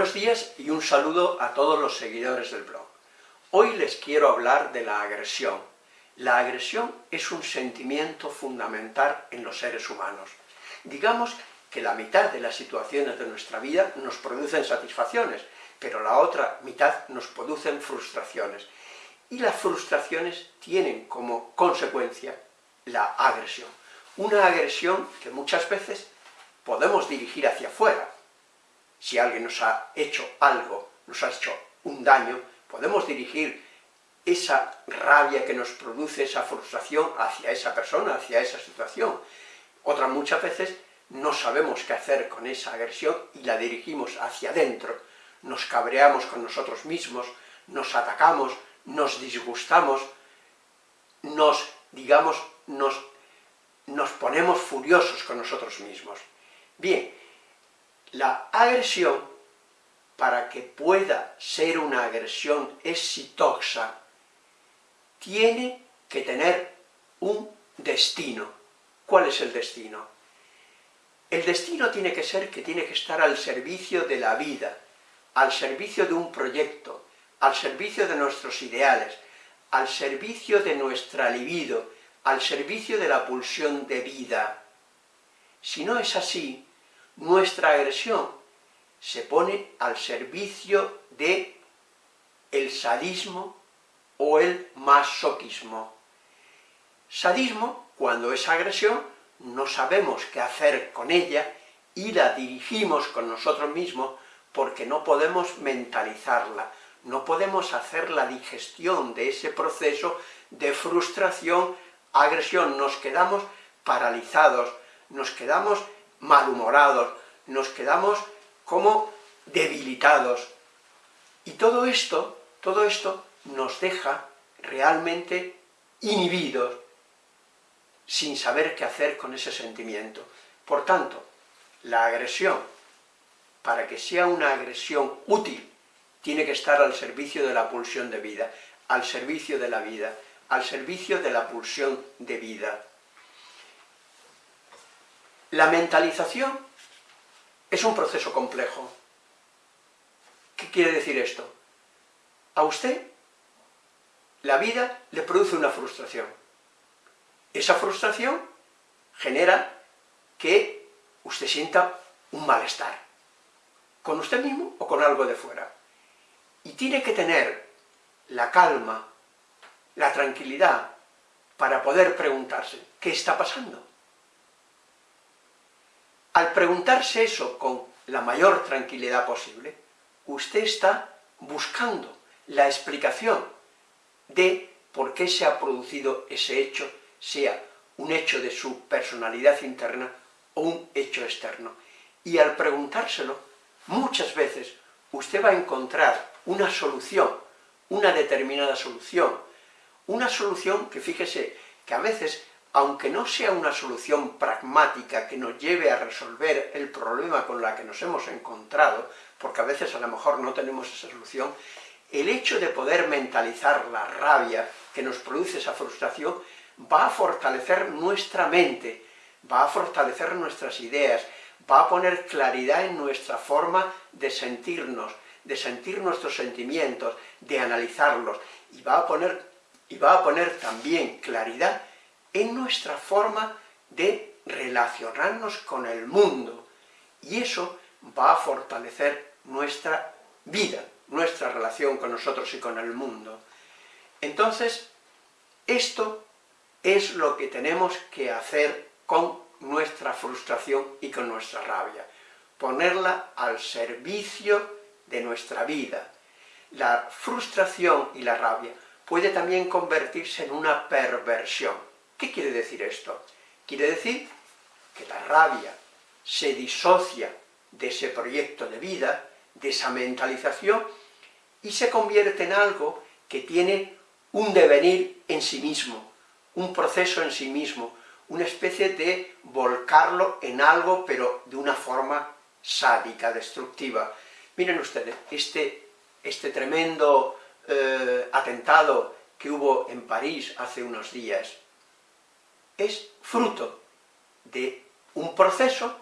Buenos días y un saludo a todos los seguidores del blog. Hoy les quiero hablar de la agresión. La agresión es un sentimiento fundamental en los seres humanos. Digamos que la mitad de las situaciones de nuestra vida nos producen satisfacciones, pero la otra mitad nos producen frustraciones. Y las frustraciones tienen como consecuencia la agresión. Una agresión que muchas veces podemos dirigir hacia afuera. Si alguien nos ha hecho algo, nos ha hecho un daño, podemos dirigir esa rabia que nos produce, esa frustración hacia esa persona, hacia esa situación. Otras muchas veces no sabemos qué hacer con esa agresión y la dirigimos hacia adentro. Nos cabreamos con nosotros mismos, nos atacamos, nos disgustamos, nos, digamos, nos, nos ponemos furiosos con nosotros mismos. Bien, la agresión, para que pueda ser una agresión exitosa, tiene que tener un destino. ¿Cuál es el destino? El destino tiene que ser que tiene que estar al servicio de la vida, al servicio de un proyecto, al servicio de nuestros ideales, al servicio de nuestra libido, al servicio de la pulsión de vida. Si no es así, nuestra agresión se pone al servicio de el sadismo o el masoquismo. Sadismo, cuando es agresión, no sabemos qué hacer con ella y la dirigimos con nosotros mismos porque no podemos mentalizarla, no podemos hacer la digestión de ese proceso de frustración, agresión, nos quedamos paralizados, nos quedamos malhumorados, nos quedamos como debilitados. Y todo esto, todo esto nos deja realmente inhibidos, sin saber qué hacer con ese sentimiento. Por tanto, la agresión, para que sea una agresión útil, tiene que estar al servicio de la pulsión de vida, al servicio de la vida, al servicio de la pulsión de vida. La mentalización es un proceso complejo. ¿Qué quiere decir esto? A usted la vida le produce una frustración. Esa frustración genera que usted sienta un malestar, con usted mismo o con algo de fuera. Y tiene que tener la calma, la tranquilidad, para poder preguntarse, ¿qué está pasando? Al preguntarse eso con la mayor tranquilidad posible, usted está buscando la explicación de por qué se ha producido ese hecho, sea un hecho de su personalidad interna o un hecho externo. Y al preguntárselo, muchas veces usted va a encontrar una solución, una determinada solución, una solución que fíjese que a veces aunque no sea una solución pragmática que nos lleve a resolver el problema con la que nos hemos encontrado, porque a veces a lo mejor no tenemos esa solución, el hecho de poder mentalizar la rabia que nos produce esa frustración va a fortalecer nuestra mente, va a fortalecer nuestras ideas, va a poner claridad en nuestra forma de sentirnos, de sentir nuestros sentimientos, de analizarlos, y va a poner, y va a poner también claridad en nuestra forma de relacionarnos con el mundo, y eso va a fortalecer nuestra vida, nuestra relación con nosotros y con el mundo. Entonces, esto es lo que tenemos que hacer con nuestra frustración y con nuestra rabia, ponerla al servicio de nuestra vida. La frustración y la rabia puede también convertirse en una perversión, ¿Qué quiere decir esto? Quiere decir que la rabia se disocia de ese proyecto de vida, de esa mentalización, y se convierte en algo que tiene un devenir en sí mismo, un proceso en sí mismo, una especie de volcarlo en algo, pero de una forma sádica, destructiva. Miren ustedes, este, este tremendo eh, atentado que hubo en París hace unos días, es fruto de un proceso,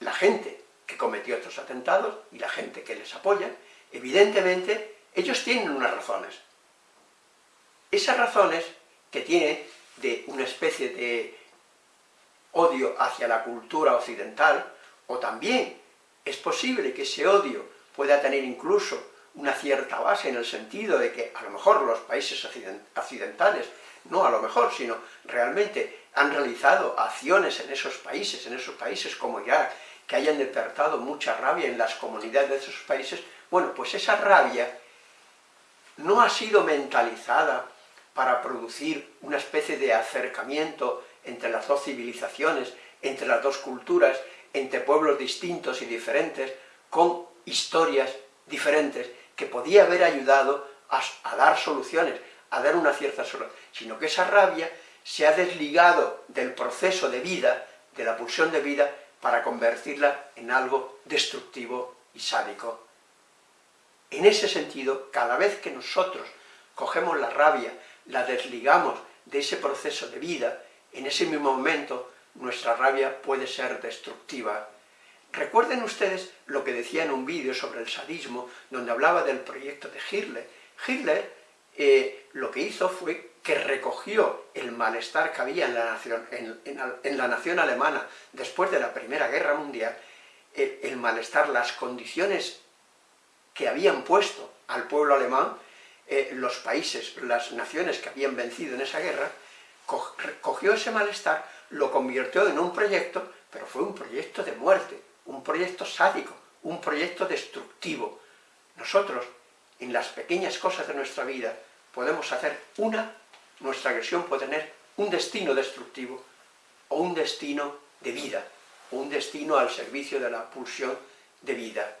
la gente que cometió estos atentados y la gente que les apoya, evidentemente ellos tienen unas razones. Esas razones que tiene de una especie de odio hacia la cultura occidental, o también es posible que ese odio pueda tener incluso una cierta base en el sentido de que a lo mejor los países occidentales, no a lo mejor, sino realmente han realizado acciones en esos países, en esos países como Irak, que hayan despertado mucha rabia en las comunidades de esos países, bueno, pues esa rabia no ha sido mentalizada para producir una especie de acercamiento entre las dos civilizaciones, entre las dos culturas, entre pueblos distintos y diferentes, con historias diferentes, que podía haber ayudado a, a dar soluciones, a dar una cierta solución, sino que esa rabia se ha desligado del proceso de vida, de la pulsión de vida, para convertirla en algo destructivo y sádico. En ese sentido, cada vez que nosotros cogemos la rabia, la desligamos de ese proceso de vida, en ese mismo momento nuestra rabia puede ser destructiva. Recuerden ustedes lo que decía en un vídeo sobre el sadismo, donde hablaba del proyecto de Hitler. Hitler eh, lo que hizo fue que recogió el malestar que había en la nación, alemana después de la Primera Guerra Mundial, el, malestar, las condiciones que habían puesto al pueblo alemán, eh, los países, las naciones que habían vencido en esa guerra, cogió ese malestar, lo convirtió en un proyecto, pero fue un proyecto de muerte, un proyecto sádico, un proyecto destructivo. Nosotros, en las pequeñas cosas de nuestra vida, podemos hacer una, nuestra agresión puede tener un destino destructivo, o un destino de vida, o un destino al servicio de la pulsión de vida.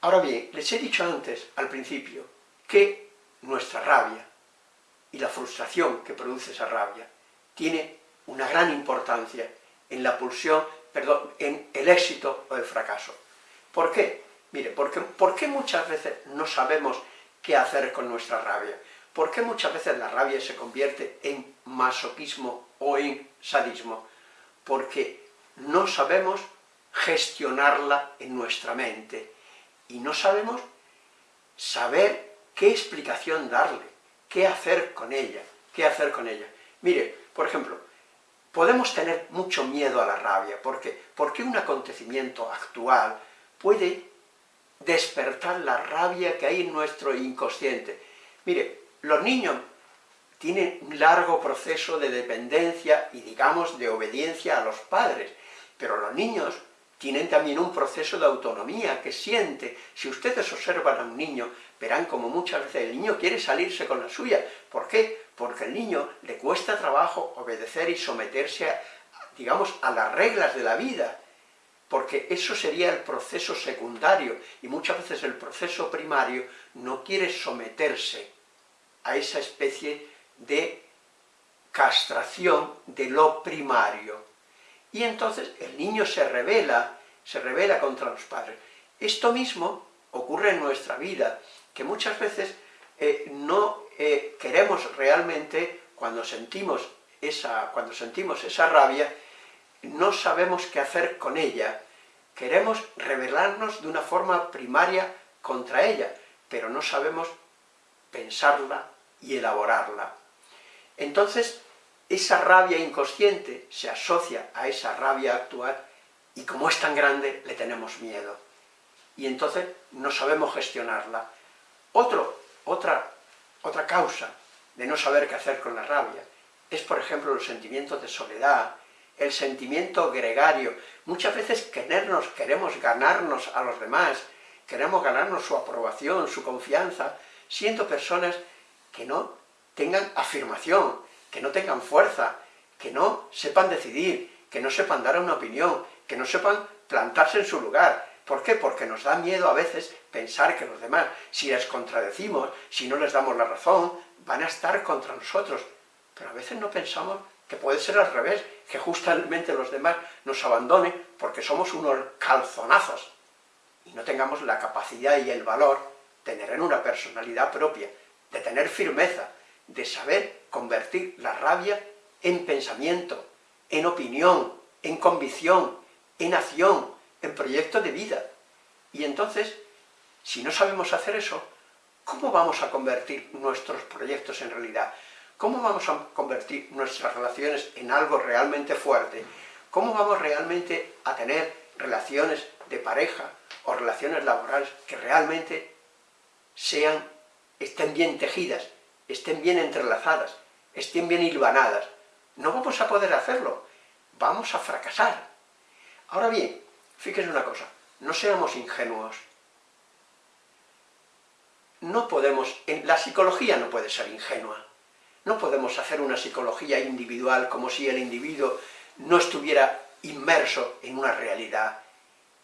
Ahora bien, les he dicho antes, al principio, que nuestra rabia, y la frustración que produce esa rabia tiene una gran importancia en la pulsión, perdón, en el éxito o el fracaso. ¿Por qué? Mire, porque, ¿por qué muchas veces no sabemos qué hacer con nuestra rabia? ¿Por qué muchas veces la rabia se convierte en masoquismo o en sadismo? Porque no sabemos gestionarla en nuestra mente y no sabemos saber qué explicación darle qué hacer con ella, qué hacer con ella. Mire, por ejemplo, podemos tener mucho miedo a la rabia, porque, porque un acontecimiento actual puede despertar la rabia que hay en nuestro inconsciente. Mire, los niños tienen un largo proceso de dependencia y, digamos, de obediencia a los padres, pero los niños tienen también un proceso de autonomía que siente. Si ustedes observan a un niño, verán como muchas veces el niño quiere salirse con la suya. ¿Por qué? Porque al niño le cuesta trabajo obedecer y someterse, digamos, a las reglas de la vida, porque eso sería el proceso secundario, y muchas veces el proceso primario no quiere someterse a esa especie de castración de lo primario. Y entonces el niño se revela, se revela contra los padres. Esto mismo ocurre en nuestra vida, que muchas veces eh, no eh, queremos realmente, cuando sentimos, esa, cuando sentimos esa rabia, no sabemos qué hacer con ella. Queremos rebelarnos de una forma primaria contra ella, pero no sabemos pensarla y elaborarla. Entonces, esa rabia inconsciente se asocia a esa rabia actual y como es tan grande, le tenemos miedo. Y entonces no sabemos gestionarla otra, otra causa de no saber qué hacer con la rabia es, por ejemplo, los sentimientos de soledad, el sentimiento gregario. Muchas veces querernos, queremos ganarnos a los demás, queremos ganarnos su aprobación, su confianza, siendo personas que no tengan afirmación, que no tengan fuerza, que no sepan decidir, que no sepan dar una opinión, que no sepan plantarse en su lugar, ¿Por qué? Porque nos da miedo a veces pensar que los demás, si les contradecimos, si no les damos la razón, van a estar contra nosotros. Pero a veces no pensamos que puede ser al revés, que justamente los demás nos abandonen porque somos unos calzonazos y no tengamos la capacidad y el valor de tener una personalidad propia, de tener firmeza, de saber convertir la rabia en pensamiento, en opinión, en convicción, en acción, en proyecto de vida. Y entonces, si no sabemos hacer eso, ¿cómo vamos a convertir nuestros proyectos en realidad? ¿Cómo vamos a convertir nuestras relaciones en algo realmente fuerte? ¿Cómo vamos realmente a tener relaciones de pareja o relaciones laborales que realmente sean, estén bien tejidas, estén bien entrelazadas, estén bien hilvanadas? No vamos a poder hacerlo, vamos a fracasar. Ahora bien, fíjense una cosa, no seamos ingenuos. No podemos, la psicología no puede ser ingenua. No podemos hacer una psicología individual como si el individuo no estuviera inmerso en una realidad,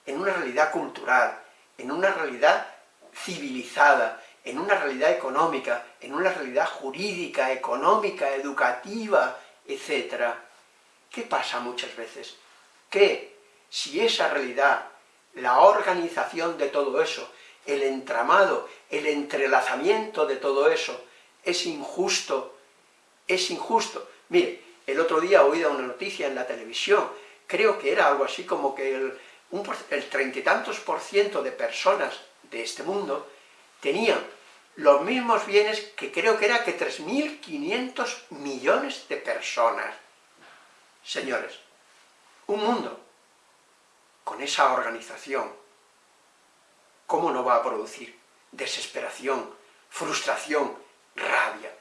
en una realidad cultural, en una realidad civilizada, en una realidad económica, en una realidad jurídica, económica, educativa, etc. ¿Qué pasa muchas veces? Que si esa realidad, la organización de todo eso, el entramado, el entrelazamiento de todo eso, es injusto, es injusto. Mire, el otro día oído una noticia en la televisión, creo que era algo así como que el treinta y tantos por ciento de personas de este mundo tenían los mismos bienes que creo que era que 3.500 millones de personas. Señores, un mundo con esa organización, ¿cómo no va a producir desesperación, frustración, rabia?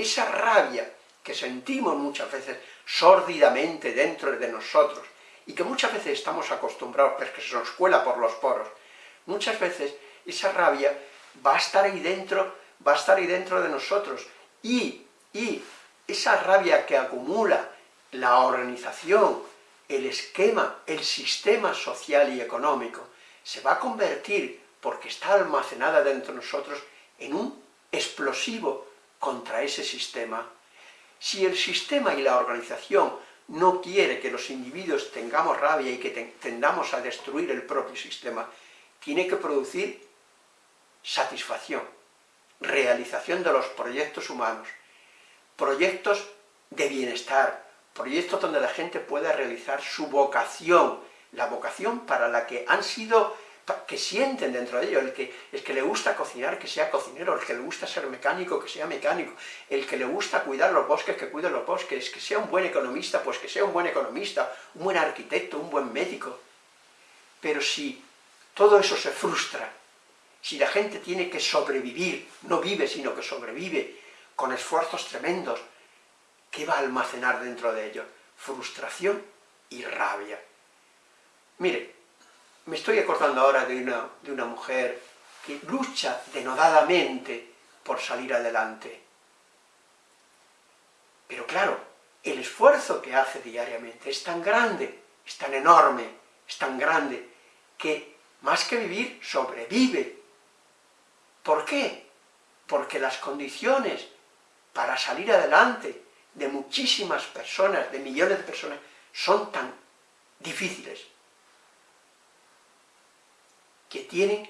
Esa rabia que sentimos muchas veces sórdidamente dentro de nosotros, y que muchas veces estamos acostumbrados, pero que se nos cuela por los poros, muchas veces esa rabia va a estar ahí dentro, va a estar ahí dentro de nosotros, y, y esa rabia que acumula la organización, el esquema, el sistema social y económico, se va a convertir, porque está almacenada dentro de nosotros, en un explosivo contra ese sistema. Si el sistema y la organización no quiere que los individuos tengamos rabia y que tendamos a destruir el propio sistema, tiene que producir satisfacción, realización de los proyectos humanos, proyectos de bienestar, proyectos donde la gente pueda realizar su vocación, la vocación para la que han sido, que sienten dentro de ellos, el que, el que le gusta cocinar, que sea cocinero, el que le gusta ser mecánico, que sea mecánico, el que le gusta cuidar los bosques, que cuide los bosques, que sea un buen economista, pues que sea un buen economista, un buen arquitecto, un buen médico. Pero si todo eso se frustra, si la gente tiene que sobrevivir, no vive, sino que sobrevive, con esfuerzos tremendos, ¿qué va a almacenar dentro de ello? Frustración y rabia. Mire, me estoy acordando ahora de una, de una mujer que lucha denodadamente por salir adelante. Pero claro, el esfuerzo que hace diariamente es tan grande, es tan enorme, es tan grande, que más que vivir, sobrevive. ¿Por qué? Porque las condiciones para salir adelante de muchísimas personas, de millones de personas, son tan difíciles que tienen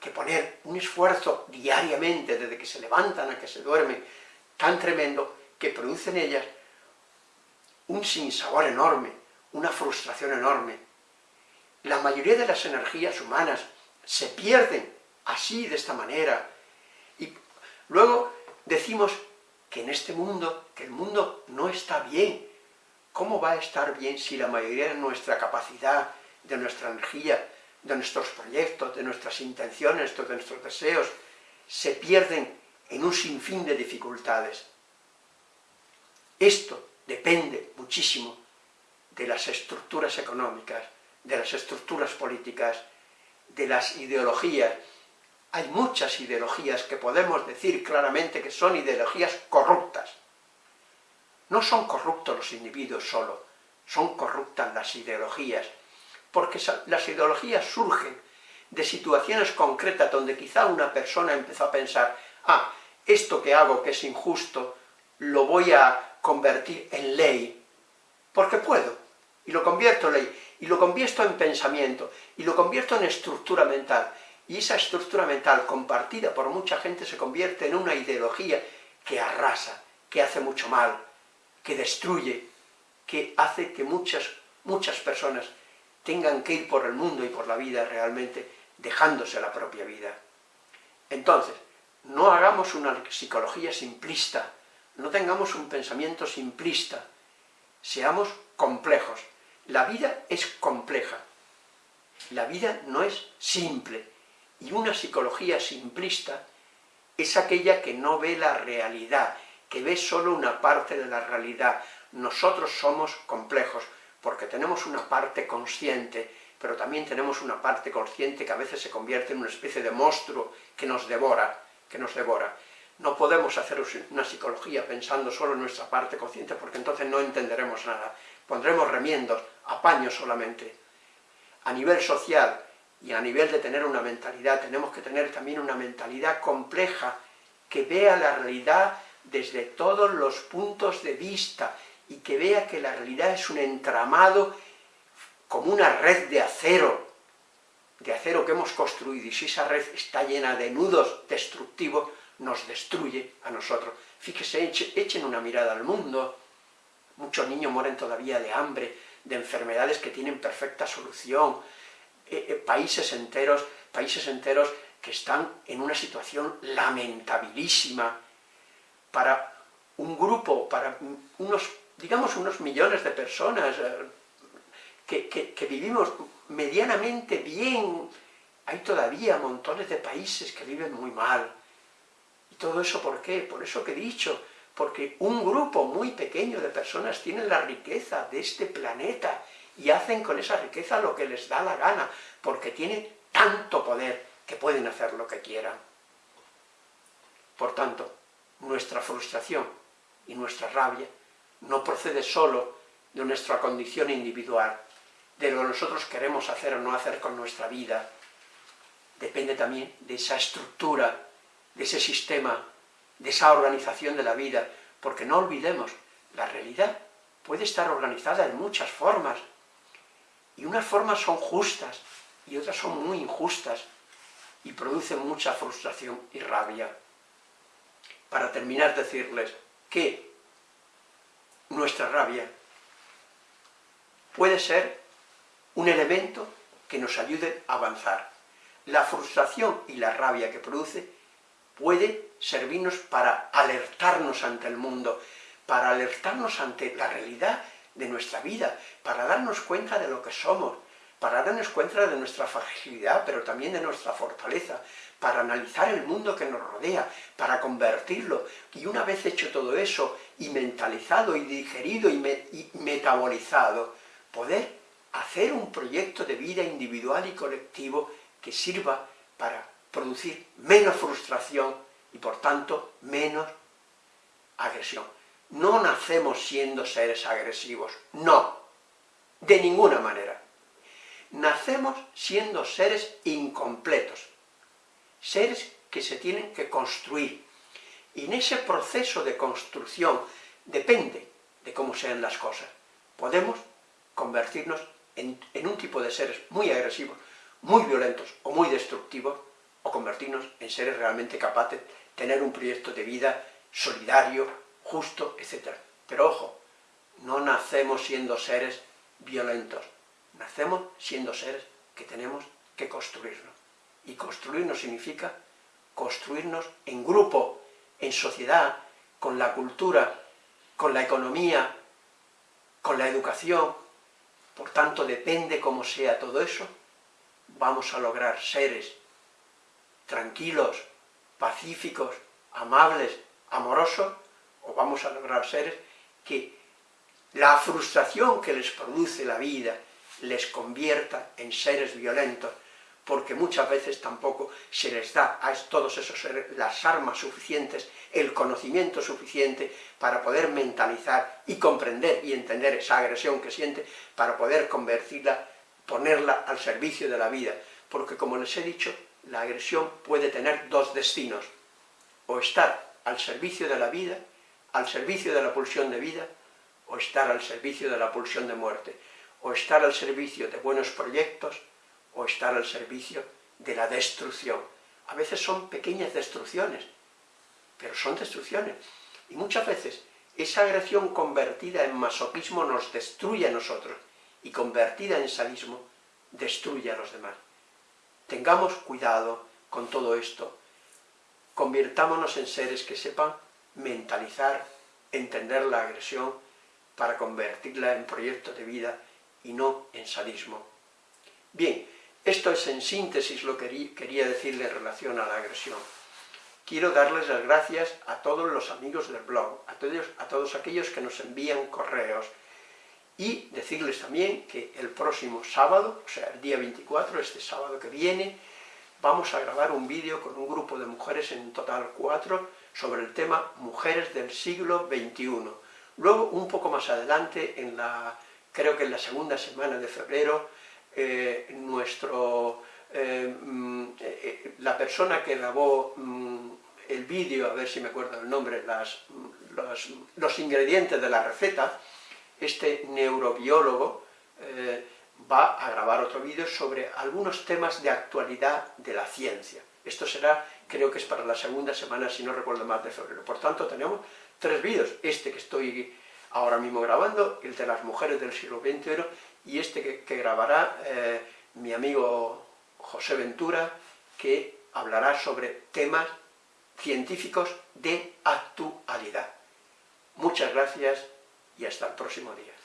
que poner un esfuerzo diariamente, desde que se levantan a que se duermen, tan tremendo, que produce en ellas un sinsabor enorme, una frustración enorme. La mayoría de las energías humanas se pierden así, de esta manera, y luego decimos que en este mundo, que el mundo no está bien. ¿Cómo va a estar bien si la mayoría de nuestra capacidad, de nuestra energía, de nuestros proyectos, de nuestras intenciones, de nuestros deseos, se pierden en un sinfín de dificultades? Esto depende muchísimo de las estructuras económicas, de las estructuras políticas, de las ideologías, hay muchas ideologías que podemos decir claramente que son ideologías corruptas. No son corruptos los individuos solo, son corruptas las ideologías, porque las ideologías surgen de situaciones concretas donde quizá una persona empezó a pensar, ah, esto que hago que es injusto, lo voy a convertir en ley, porque puedo, y lo convierto en ley, y lo convierto en pensamiento, y lo convierto en estructura mental, y esa estructura mental compartida por mucha gente se convierte en una ideología que arrasa, que hace mucho mal, que destruye, que hace que muchas, muchas personas tengan que ir por el mundo y por la vida realmente dejándose la propia vida. Entonces, no hagamos una psicología simplista, no tengamos un pensamiento simplista, seamos complejos. La vida es compleja, la vida no es simple, y una psicología simplista es aquella que no ve la realidad, que ve solo una parte de la realidad. Nosotros somos complejos, porque tenemos una parte consciente, pero también tenemos una parte consciente que a veces se convierte en una especie de monstruo que nos devora, que nos devora. No podemos hacer una psicología pensando solo en nuestra parte consciente, porque entonces no entenderemos nada. Pondremos remiendos, apaños solamente. A nivel social y a nivel de tener una mentalidad, tenemos que tener también una mentalidad compleja, que vea la realidad desde todos los puntos de vista, y que vea que la realidad es un entramado como una red de acero, de acero que hemos construido, y si esa red está llena de nudos destructivos, nos destruye a nosotros. Fíjese, echen una mirada al mundo, muchos niños mueren todavía de hambre, de enfermedades que tienen perfecta solución, eh, eh, países enteros, países enteros que están en una situación lamentabilísima, para un grupo, para unos digamos, unos millones de personas eh, que, vivimos medianamente bien, hay todavía montones de países que viven muy mal. ¿Y todo eso por qué? Por eso que he dicho, porque un grupo muy pequeño de personas tienen la riqueza de este planeta y hacen con esa riqueza lo que les da la gana, porque tienen tanto poder que pueden hacer lo que quieran. Por tanto, nuestra frustración y nuestra rabia no procede solo de nuestra condición individual, de lo que nosotros queremos hacer o no hacer con nuestra vida, depende también de esa estructura, de ese sistema, de esa organización de la vida, porque no olvidemos, la realidad puede estar organizada en muchas formas, y unas formas son justas, y otras son muy injustas, y producen mucha frustración y rabia. Para terminar, decirles que nuestra rabia puede ser un elemento que nos ayude a avanzar. La frustración y la rabia que produce puede servirnos para alertarnos ante el mundo, para alertarnos ante la realidad de nuestra vida, para darnos cuenta de lo que somos, para darnos cuenta de nuestra fragilidad, pero también de nuestra fortaleza, para analizar el mundo que nos rodea, para convertirlo, y una vez hecho todo eso, y mentalizado, y digerido, y, metabolizado, poder hacer un proyecto de vida individual y colectivo que sirva para producir menos frustración y por tanto menos agresión. No nacemos siendo seres agresivos, no, de ninguna manera. Nacemos siendo seres incompletos, seres que se tienen que construir. Y en ese proceso de construcción depende de cómo sean las cosas. Podemos convertirnos en, un tipo de seres muy agresivos, muy violentos o muy destructivos, o convertirnos en seres realmente capaces de tener un proyecto de vida solidario, justo, etc. Pero ojo, no nacemos siendo seres violentos, nacemos siendo seres que tenemos que construirnos. Y construirnos significa construirnos en grupo, en sociedad, con la cultura, con la economía, con la educación. Por tanto, depende cómo sea todo eso, vamos a lograr seres tranquilos, pacíficos, amables, amorosos, o vamos a lograr seres que la frustración que les produce la vida les convierta en seres violentos, porque muchas veces tampoco se les da a todos esos seres las armas suficientes, el conocimiento suficiente para poder mentalizar y comprender y entender esa agresión que siente, para poder convertirla, ponerla al servicio de la vida. Porque como les he dicho, la agresión puede tener dos destinos, o estar al servicio de la vida, al servicio de la pulsión de vida, o estar al servicio de la pulsión de muerte, o estar al servicio de buenos proyectos, o estar al servicio de la destrucción. A veces son pequeñas destrucciones, pero son destrucciones. Y muchas veces esa agresión convertida en masoquismo nos destruye a nosotros, y convertida en sadismo destruye a los demás. Tengamos cuidado con todo esto. Convirtámonos en seres que sepan mentalizar, entender la agresión para convertirla en proyecto de vida y no en sadismo. Bien, esto es en síntesis lo que quería decirle en relación a la agresión. Quiero darles las gracias a todos los amigos del blog, a todos, aquellos que nos envían correos, y decirles también que el próximo sábado, o sea, el día 24, este sábado que viene, vamos a grabar un vídeo con un grupo de mujeres, en total cuatro, sobre el tema Mujeres del siglo XXI. Luego, un poco más adelante, en creo que en la segunda semana de febrero, eh, nuestro, eh, mm, eh, la persona que grabó mm, el vídeo, a ver si me acuerdo el nombre, las, los, los ingredientes de la receta, este neurobiólogo eh, va a grabar otro vídeo sobre algunos temas de actualidad de la ciencia. Esto será, creo que es para la segunda semana, si no recuerdo mal, de febrero. Por tanto, tenemos tres vídeos. Este que estoy ahora mismo grabando, el de las mujeres del siglo XXI, y este que, grabará eh, mi amigo José Ventura, que hablará sobre temas científicos de actualidad. Muchas gracias y hasta el próximo día.